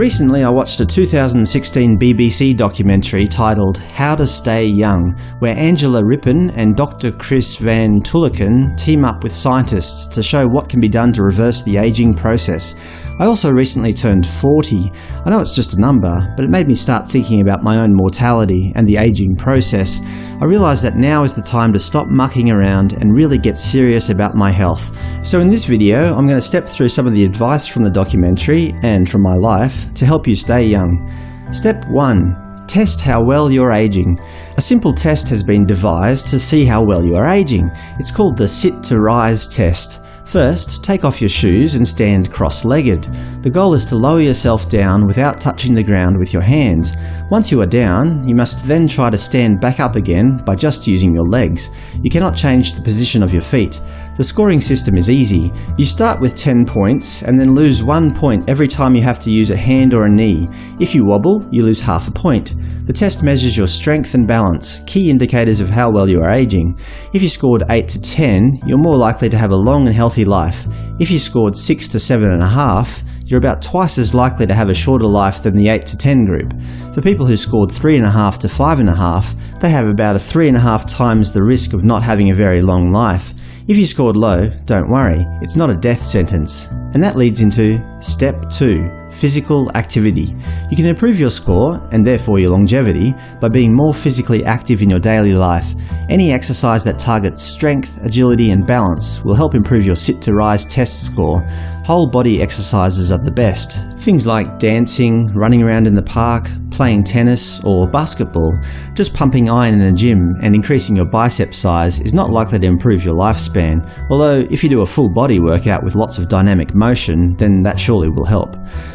Recently I watched a 2016 BBC documentary titled How to Stay Young, where Angela Rippon and Dr Chris Van Tulleken team up with scientists to show what can be done to reverse the aging process. I also recently turned 40. I know it's just a number, but it made me start thinking about my own mortality and the aging process. I realised that now is the time to stop mucking around and really get serious about my health. So in this video I'm going to step through some of the advice from the documentary, and from my life, to help you stay young. Step 1. Test how well you're aging. A simple test has been devised to see how well you are aging. It's called the Sit to Rise test. First, take off your shoes and stand cross-legged. The goal is to lower yourself down without touching the ground with your hands. Once you are down, you must then try to stand back up again by just using your legs. You cannot change the position of your feet. The scoring system is easy. You start with 10 points and then lose 1 point every time you have to use a hand or a knee. If you wobble, you lose half a point. The test measures your strength and balance, key indicators of how well you are aging. If you scored 8 to 10, you're more likely to have a long and healthy life. If you scored 6 to 7.5, you're about twice as likely to have a shorter life than the 8 to 10 group. For people who scored 3.5 to 5.5, they have about a 3.5 times the risk of not having a very long life. If you scored low, don't worry, it's not a death sentence. And that leads into Step 2 Physical activity. You can improve your score, and therefore your longevity, by being more physically active in your daily life. Any exercise that targets strength, agility and balance will help improve your sit to rise test score. Whole body exercises are the best. Things like dancing, running around in the park, playing tennis or basketball. Just pumping iron in the gym and increasing your bicep size is not likely to improve your lifespan, although if you do a full body workout with lots of dynamic motion, then that surely will help.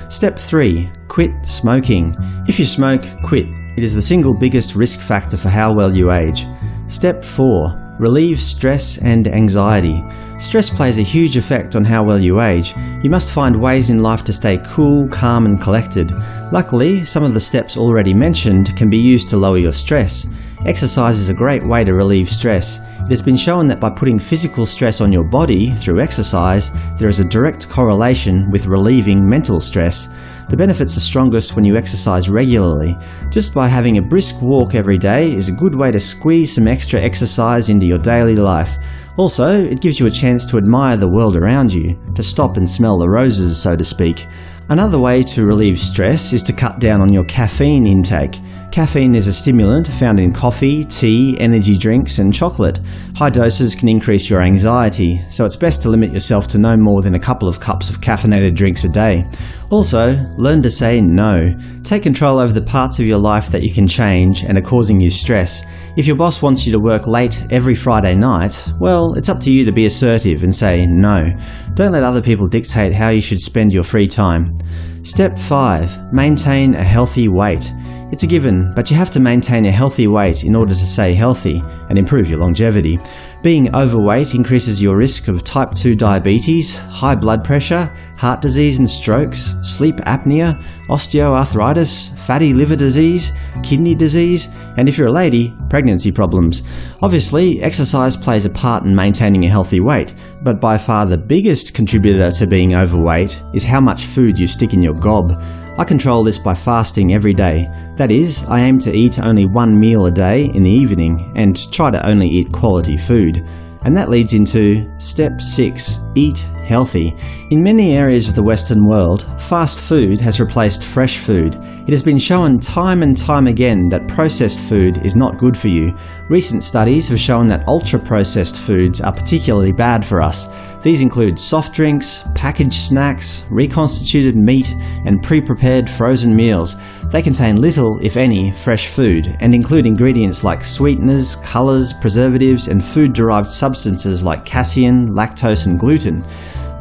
Step 3. Quit smoking. If you smoke, quit. It is the single biggest risk factor for how well you age. Step 4. Relieve stress and anxiety. Stress plays a huge effect on how well you age. You must find ways in life to stay cool, calm and collected. Luckily, some of the steps already mentioned can be used to lower your stress. Exercise is a great way to relieve stress. It has been shown that by putting physical stress on your body through exercise, there is a direct correlation with relieving mental stress. The benefits are strongest when you exercise regularly. Just by having a brisk walk every day is a good way to squeeze some extra exercise into your daily life. Also, it gives you a chance to admire the world around you, to stop and smell the roses, so to speak. Another way to relieve stress is to cut down on your caffeine intake. Caffeine is a stimulant found in coffee, tea, energy drinks and chocolate. High doses can increase your anxiety, so it's best to limit yourself to no more than a couple of cups of caffeinated drinks a day. Also, learn to say no. Take control over the parts of your life that you can change and are causing you stress. If your boss wants you to work late every Friday night, well, it's up to you to be assertive and say no. Don't let other people dictate how you should spend your free time. Step 5. Maintain a healthy weight. It's a given, but you have to maintain a healthy weight in order to stay healthy and improve your longevity. Being overweight increases your risk of type 2 diabetes, high blood pressure, heart disease and strokes, sleep apnea, osteoarthritis, fatty liver disease, kidney disease, and if you're a lady, pregnancy problems. Obviously, exercise plays a part in maintaining a healthy weight, but by far the biggest contributor to being overweight is how much food you stick in your gob. I control this by fasting every day. That is, I aim to eat only one meal a day in the evening and try to only eat quality food. And that leads into Step 6. Eat healthy. In many areas of the Western world, fast food has replaced fresh food. It has been shown time and time again that processed food is not good for you. Recent studies have shown that ultra-processed foods are particularly bad for us. These include soft drinks, packaged snacks, reconstituted meat, and pre-prepared frozen meals. They contain little, if any, fresh food, and include ingredients like sweeteners, colours, preservatives, and food-derived substances like casein, lactose and gluten.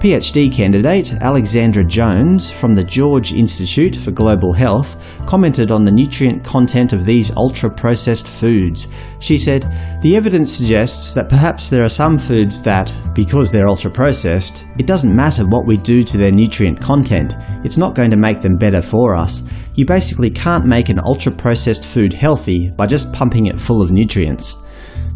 PhD candidate Alexandra Jones from the George Institute for Global Health commented on the nutrient content of these ultra-processed foods. She said, The evidence suggests that perhaps there are some foods that, because they're ultra-processed, it doesn't matter what we do to their nutrient content, it's not going to make them better for us. You basically can't make an ultra-processed food healthy by just pumping it full of nutrients.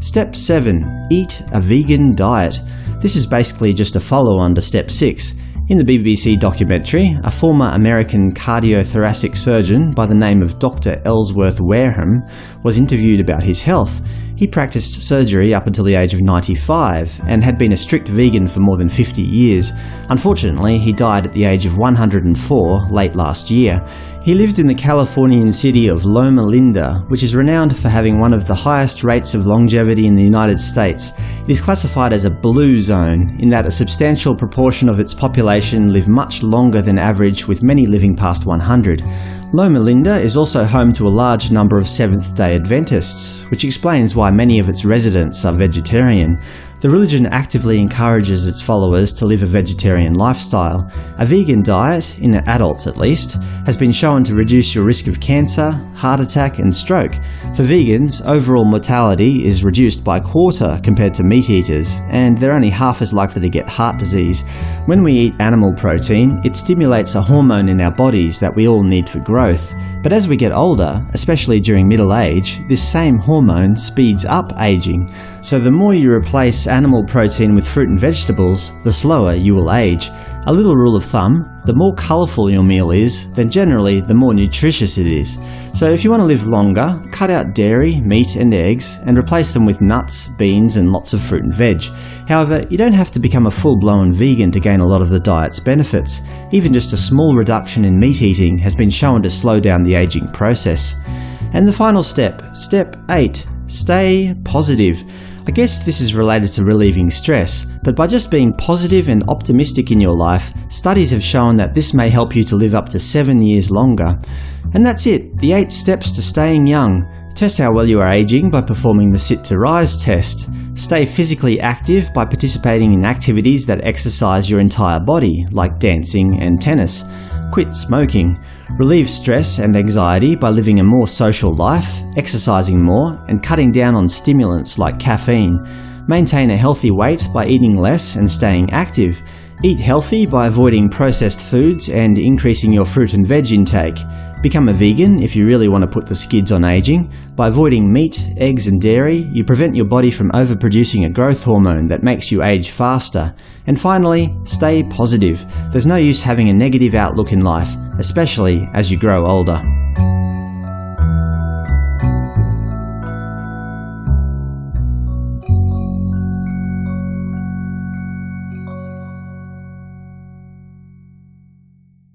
Step 7. Eat a vegan diet. This is basically just a follow-on to step 6. In the BBC documentary, a former American cardiothoracic surgeon by the name of Dr. Ellsworth Wareham was interviewed about his health. He practiced surgery up until the age of 95 and had been a strict vegan for more than 50 years. Unfortunately, he died at the age of 104 late last year. He lived in the Californian city of Loma Linda, which is renowned for having one of the highest rates of longevity in the United States. It is classified as a blue zone, in that a substantial proportion of its population live much longer than average, with many living past 100. Loma Linda is also home to a large number of Seventh-day Adventists, which explains why many of its residents are vegetarian. The religion actively encourages its followers to live a vegetarian lifestyle. A vegan diet, in adults at least, has been shown to reduce your risk of cancer, heart attack and stroke. For vegans, overall mortality is reduced by a quarter compared to meat eaters, and they're only half as likely to get heart disease. When we eat animal protein, it stimulates a hormone in our bodies that we all need for growth. But as we get older, especially during middle age, this same hormone speeds up aging. So the more you replace animal protein with fruit and vegetables, the slower you will age. A little rule of thumb, the more colourful your meal is, then generally the more nutritious it is. So if you want to live longer, cut out dairy, meat and eggs, and replace them with nuts, beans and lots of fruit and veg. However, you don't have to become a full-blown vegan to gain a lot of the diet's benefits. Even just a small reduction in meat eating has been shown to slow down the aging process. And the final step, step 8. Stay positive. I guess this is related to relieving stress, but by just being positive and optimistic in your life, studies have shown that this may help you to live up to 7 years longer. And that's it, the 8 steps to staying young. Test how well you are aging by performing the Sit to Rise test. Stay physically active by participating in activities that exercise your entire body, like dancing and tennis. Quit smoking. Relieve stress and anxiety by living a more social life, exercising more, and cutting down on stimulants like caffeine. Maintain a healthy weight by eating less and staying active. Eat healthy by avoiding processed foods and increasing your fruit and veg intake. Become a vegan if you really want to put the skids on aging. By avoiding meat, eggs and dairy, you prevent your body from overproducing a growth hormone that makes you age faster. And finally, stay positive. There's no use having a negative outlook in life, especially as you grow older.